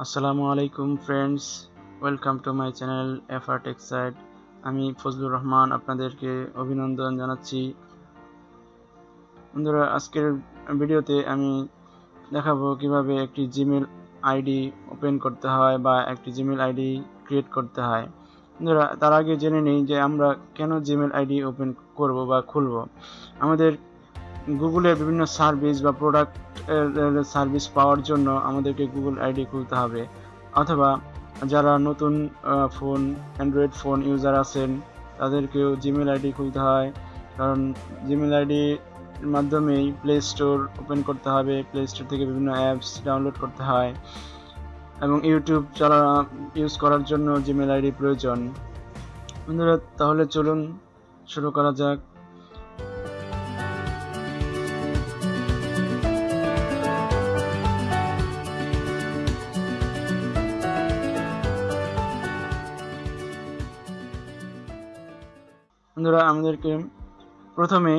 আসসালামু আলাইকুম friends welcome to my channel FR Techside আমি ফজলুর রহমান আপনাদেরকে অভিনন্দন জানাচ্ছি। বন্ধুরা, আজকের ভিডিওতে আমি দেখাবো কীভাবে একটি জিমেল আইডি ওপেন করতে হয় বা একটি জিমেল আইডি ক্রিয়েট করতে হয়। বন্ধুরা, তার আগে জেনে নিই যে আমরা কেন জিমেল আইডি ওপেন করব বা খুলব। আমাদের গুগলের বিভিন্ন সার্ভিস বা প্রোডাক্ট সার্ভিস পাওয়ার জন্য আমাদেরকে গুগল আইডি খুলতে হবে। অথবা যারা নতুন ফোন অ্যান্ড্রয়েড ফোন ইউজার আছেন, তাদেরকেও জিমেল আইডি খুলতে হয়। কারণ জিমেল আইডির মাধ্যমেই প্লে স্টোর ওপেন করতে হবে। প্লে স্টোর থেকে বিভিন্ন অ্যাপস ডাউনলোড করতে হয়। এবং ইউটিউব চালা ইউজ করার জন্য জিমেল আইডি প্রয়োজন। বন্ধুরা, তাহলে চলুন শুরু করা যাক। বন্ধুরা, আমাদেরকে প্রথমে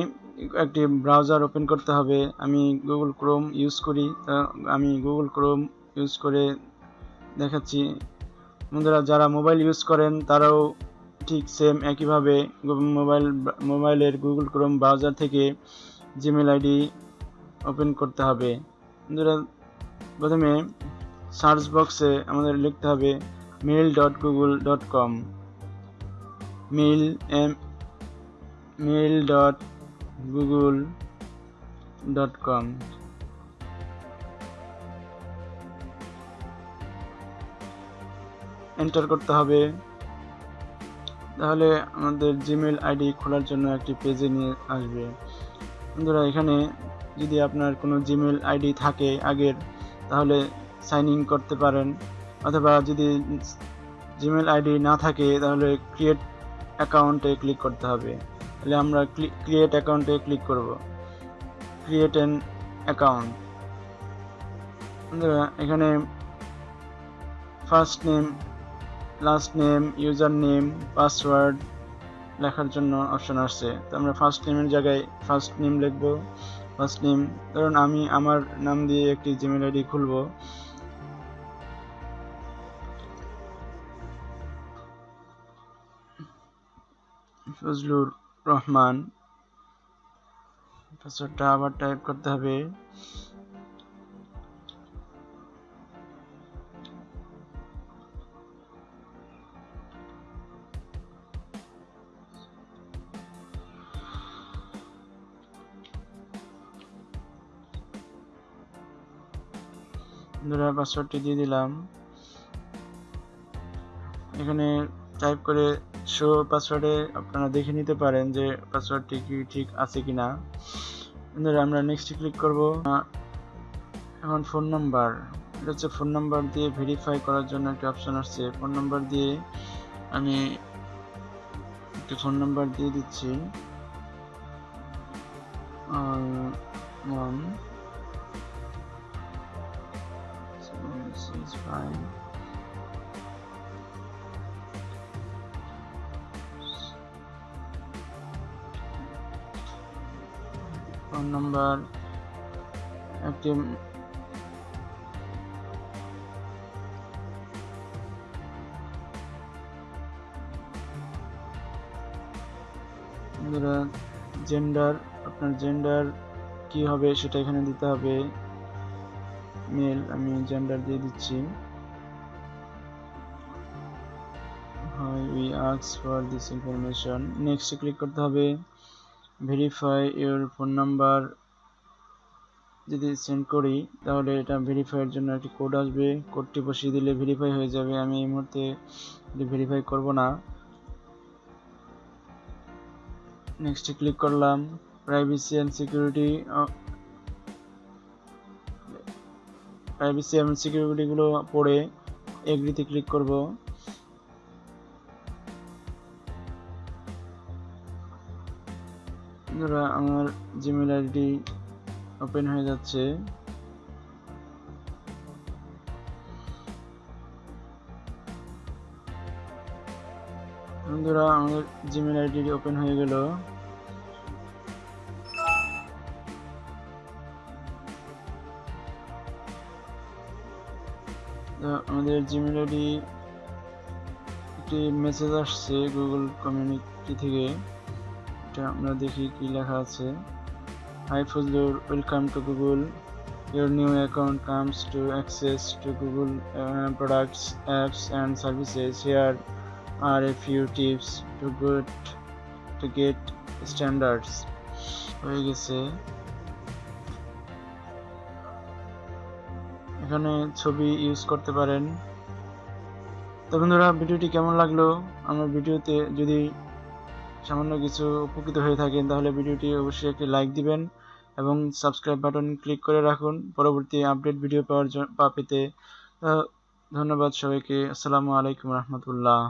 একটি ব্রাউজার ওপেন করতে হবে। আমি গুগল ক্রোম ইউজ করি। আমি গুগল ক্রোম ইউজ করে দেখাচ্ছি। বন্ধুরা, যারা মোবাইল ইউজ করেন, তারাও ঠিক সেম একইভাবে মোবাইল মোবাইলের গুগল ক্রোম ব্রাউজার থেকে জিমেল আইডি ওপেন করতে হবে। বন্ধুরা, প্রথমে সার্চ বক্সে আমাদের লিখতে হবে mail dot Google dot com mail M mail dot Google dot com enter করতে হবে। তাহলে আমাদের জিমেল আইডি খোলার জন্য একটি পেজে নিয়ে আসবে। বন্ধুরা, এখানে যদি আপনার কোনো জিমেল আইডি থাকে আগের, তাহলে সাইন ইন করতে পারেন। অথবা যদি জিমেল আইডি না থাকে, তাহলে ক্রিয়েট অ্যাকাউন্টে ক্লিক করতে হবে। তাহলে আমরা ক্রিয়েট অ্যাকাউন্টে ক্লিক করব। ক্রিয়েট অ্যান অ্যাকাউন্ট এখানে first name last name user name password লেখার জন্য অপশন আসছে। তো আমরা ফার্স্ট নেমের জায়গায় ফার্স্ট নেম লিখব। ফার্স্ট নেম ধরুন আমি আমার নাম দিয়ে একটি জিমেল আইডি খুলবো। ফজলুর রহমান। পাসওয়ার্ডটা আবার টাইপ করতে হবে। বন্ধুরা পাসওয়ার্ডটি দিয়ে দিলাম। এখানে টাইপ করে শো পাসওয়ার্ডে আপনারা দেখে নিতে পারেন যে পাসওয়ার্ডটি কি ঠিক আছে কি না আমরা নেক্সট ক্লিক করব। এখন ফোন নাম্বার এটা হচ্ছে ফোন নাম্বার দিয়ে ভেরিফাই করার জন্য একটা অপশন আসছে। ফোন নাম্বার দিয়ে আমি একটি ফোন নাম্বার দিয়ে দিচ্ছি। One is fine. Phone number, একটি জেন্ডার আপনার জেন্ডার কি হবে সেটা এখানে দিতে হবে। মেল আমি জেন্ডার দিয়ে দিচ্ছি। We আক্স for this information next click করতে হবে। ভেরিফাই ইউর ফোন নাম্বার যদি সেন্ড করি, তাহলে এটা ভেরিফাইয়ের জন্য একটি কোড আসবে। কোডটি বসিয়ে দিলে ভেরিফাই হয়ে যাবে। আমি এই মুহূর্তে ভেরিফাই করব না। নেক্সট ক্লিক করলাম। প্রাইভেসি অ্যান্ড সিকিউরিটি প্রাইভেসি এবং সিকিউরিটিগুলো পড়ে এগ্রিতে ক্লিক করব। ধরা আমার জিমেল আইডি ওপেন হয়ে যাচ্ছে। বন্ধুরা আমাদের জিমেল আইডি ওপেন হয়ে গেল। আমাদের জিমেল আইডি একটি মেসেজ আসছে গুগল কমিউনিটি থেকে। এটা আমরা দেখি কি লেখা আছে। Hi Fazlur welcome to Google your new account comes to access to Google products apps and services here are a few tips to good to get standards হয়ে গেছে। এখানে ছবি ইউজ করতে পারেন। তো বন্ধুরা, ভিডিওটি কেমন লাগল? আমার ভিডিওতে যদি সামান্য কিছু উপকৃত হয়ে থাকেন, তাহলে ভিডিওটি অবশ্যই একটি লাইক দিবেন এবং সাবস্ক্রাইব বাটন ক্লিক করে রাখুন। পরবর্তী আপডেট ভিডিও পাওয়ার পেতে ধন্যবাদ সবাইকে। আসসালামু আলাইকুম রহমতুল্লাহ।